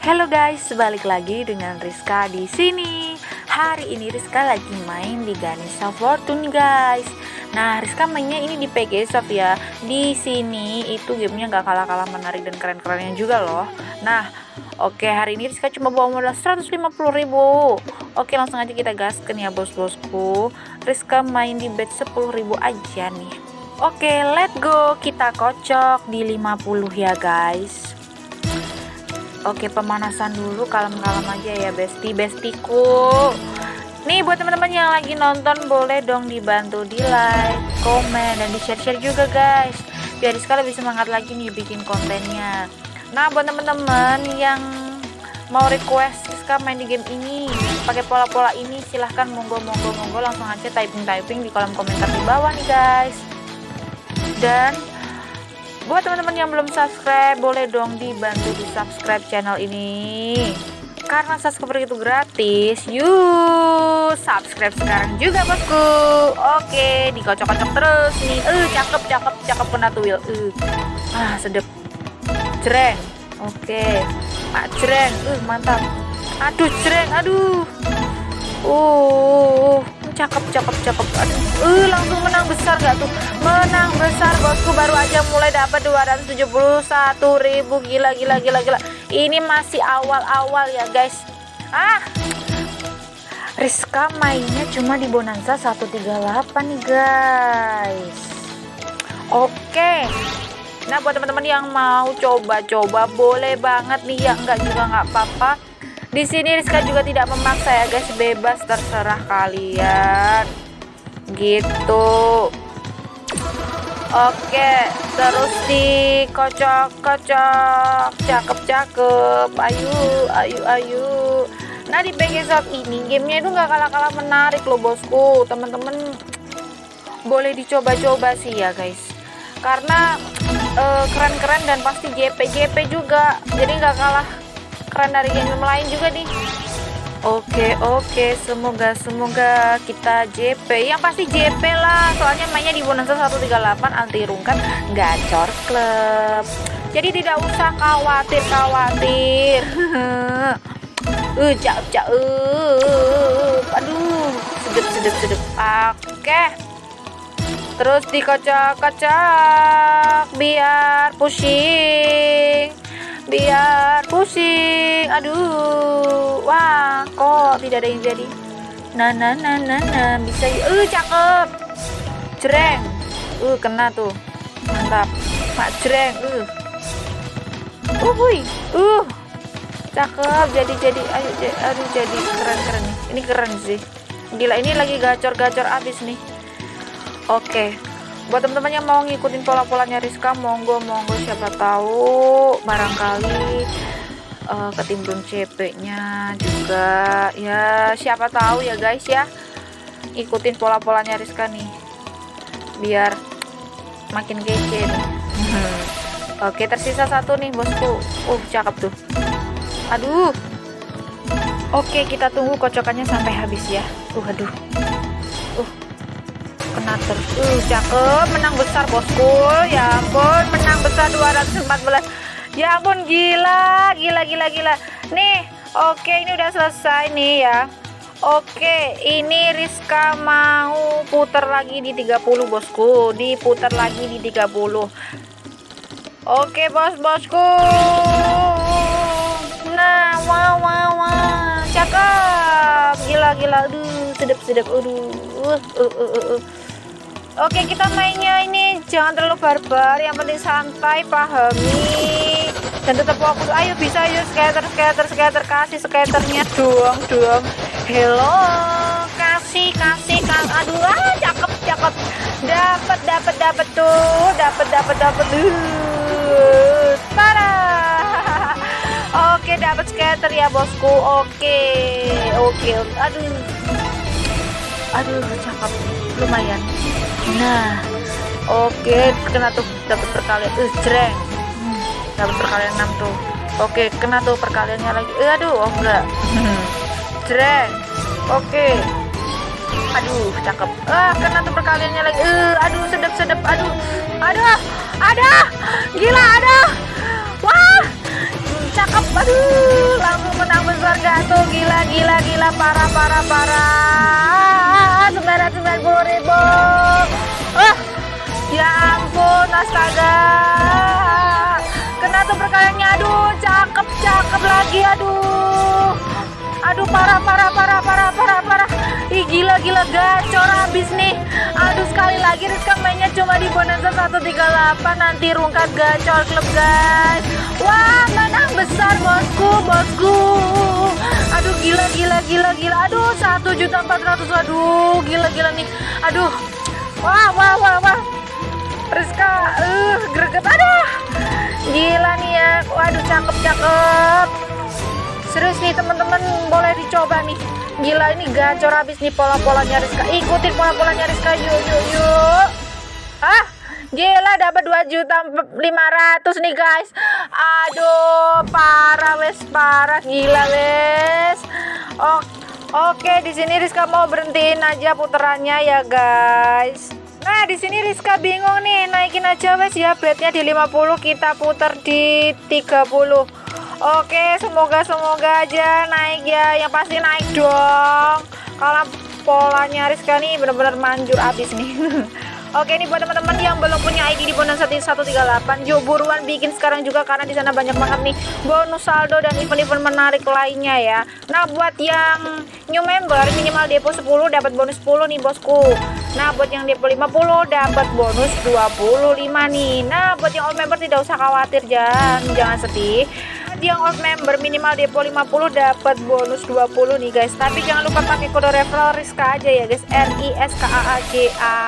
Halo guys, balik lagi dengan Rizka di sini. Hari ini Rizka lagi main di Ganesha Fortune guys. Nah, Rizka mainnya ini di PG Soft ya. Di sini itu gamenya nggak kalah-kalah menarik dan keren-kerennya juga loh. Nah, oke hari ini Rizka cuma bawa modal 150.000. Oke, langsung aja kita gaskan ya bos-bosku. Rizka main di bet 10.000 aja nih. Oke, let's go. Kita kocok di 50 ya guys. Oke pemanasan dulu kalem-kalem aja ya besti. Bestiku. Nih buat teman-teman yang lagi nonton boleh dong dibantu di like, komen, dan di share-share juga guys. Biar sekali bisa semangat lagi nih bikin kontennya. Nah buat teman-teman yang mau request Rizka main di game ini pakai pola-pola ini silahkan monggo monggo monggo. Langsung aja typing typing di kolom komentar di bawah nih guys. Dan buat teman-teman yang belum subscribe boleh dong dibantu di subscribe channel ini. Karena subscribe itu gratis yuk subscribe sekarang juga bosku. Oke dikocok-kocok terus nih. Eh uh, cakep cakep cakep penatuil uh. ah sedep. Jreng. Oke. Pak jreng. Uh mantap. Aduh jreng. Aduh. Uh cakep cakep cakep. Aduh. Uh, langsung menang besar gak tuh? Menang besar bosku. Baru aja mulai dapat 271.000 gila gila gila gila. Ini masih awal-awal ya guys. Ah! Rizka mainnya cuma di Bonanza 138 nih guys. Oke. Nah buat teman-teman yang mau coba-coba boleh banget nih. Ya enggak juga nggak apa-apa di sini Rizka juga tidak memaksa ya guys, bebas terserah kalian. Gitu. Oke, terus dikocok-kocok. Cakep-cakep. Ayo, ayo, ayo. Nah, di PG Shop ini gamenya itu nggak kalah-kalah menarik loh bosku. Teman-teman boleh dicoba-coba sih ya guys. Karena eh, keren-keren uh, dan pasti JP-JP juga. Jadi nggak kalah keren dari game lain juga nih. Oke oke semoga semoga kita JP yang pasti JP lah soalnya mainnya di Bonanza 138 anti rungkat gacor klub jadi tidak usah khawatir khawatir. Uh cak cak uh aduh sedep sedep sedep. Oke. Terus dikocok-kocok biar pusing biar aduh wah kok tidak ada yang jadi? Nah nah nah nah, nah. bisa uh, cakep. Jreng. Uh kena tuh. Mantap. Mak jreng. Uh. Uh hui. Uh. Cakep. Jadi jadi. Ayo aduh jadi keren keren nih. Ini keren sih. Gila ini lagi gacor-gacor abis nih. Oke. Buat teman-teman yang mau ngikutin pola-polanya Rizka monggo monggo. Siapa tahu barangkali uh, ketimbun CP nya juga. Ya siapa tahu ya guys ya. Ikutin pola-polanya Rizka nih. Biar makin kece nih. Oke tersisa satu nih bosku. Uh cakep tuh. Aduh. Oke kita tunggu kocokannya sampai habis ya. Uh aduh. Uh kena terus. Uh, cakep. Menang besar bosku. Ya ampun menang besar 214 ya ampun gila gila gila gila nih oke ini udah selesai nih ya Oke, ini Rizka mau putar lagi di 30 bosku, diputar lagi di 30. Oke, bos-bosku. Nah, wow wow wow, cakep. Gila gila, aduh, sedap-sedap, aduh. Uh, uh, uh, uh. Oke kita mainnya ini jangan terlalu barbar yang penting santai pahami dan tetap fokus ayo bisa yuk skater skater skater kasih skaternya. Doang doang hello kasih kasih kan aduh ah cakep cakep. Dapat dapat dapat tuh dapat dapat dapat uh, parah. Oke dapat skater ya bosku. Oke oke. Aduh. Aduh cakep. Lumayan. Nah oke kena tuh dapat perkalian uh jreng dapat perkalian 6 tuh. Oke okay, kena tuh perkaliannya lagi. Uh, aduh oh enggak. Jreng oke. Okay. aduh cakep. Ah kena tuh perkaliannya lagi. Uh, aduh sedap sedap aduh ada ada gila ada wah. Cakep aduh. Besar gak tuh? Gila gila gila. Parah parah parah. Sembilan ratus sembilan puluh ribu. Oh ya ampun astaga perkaliannya. Aduh cakep cakep lagi aduh. Aduh parah parah parah parah parah parah. Ih gila gila gacor habis nih. Aduh sekali lagi Rizka mainnya cuma di bonanza 138 nanti rungkat gacor klub guys. Wah menang besar bosku bosku. Aduh gila gila gila gila. Aduh satu juta empat ratus. Aduh gila gila nih. Aduh. Wah wah wah wah. Rizka uh greget. Aduh waduh cakep cakep serius nih teman-teman boleh dicoba nih. Gila ini gacor habis nih pola-polanya Rizka ikutin pola-polanya Rizka yuk yuk yuk. Ah gila dapat 2 juta 500 nih guys. Aduh parah wes parah. Gila wes. Oh, oke di sini Rizka mau berhentiin aja puterannya ya guys Nah, di sini Rizka bingung nih, naikin aja wes ya bednya di 50, kita putar di 30. Oke, semoga semoga aja naik ya. Yang pasti naik dong. Kalau polanya Rizka nih benar-benar manjur abis nih. Oke ini buat teman-teman yang belum punya ID di bonus 138 Yuk buruan bikin sekarang juga karena di sana banyak banget nih bonus saldo dan event-event menarik lainnya ya. Nah buat yang new member minimal depo 10 dapat bonus 10 nih bosku. Nah buat yang depo 50 dapat bonus 25 nih. Nah buat yang old member tidak usah khawatir jangan jangan sedih yang old member minimal depo 50 dapat bonus 20 nih guys. Tapi jangan lupa pakai kode referral Rizka aja ya guys. R I S K A A J A.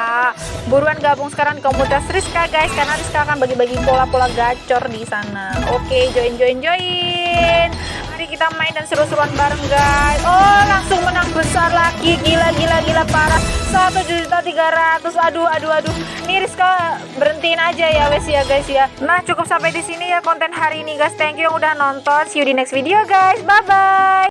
Buruan gabung sekarang di komunitas Rizka guys karena Rizka akan bagi-bagi pola-pola gacor di sana. Oke join join join. Mari kita main dan seru-seruan bareng guys. Oh langsung menang juta tiga ratus. Aduh aduh aduh. Ini Rizka berhentiin aja ya wes ya guys ya. Nah cukup sampai di sini ya konten hari ini guys. Thank you yang udah nonton. See you di next video guys. Bye bye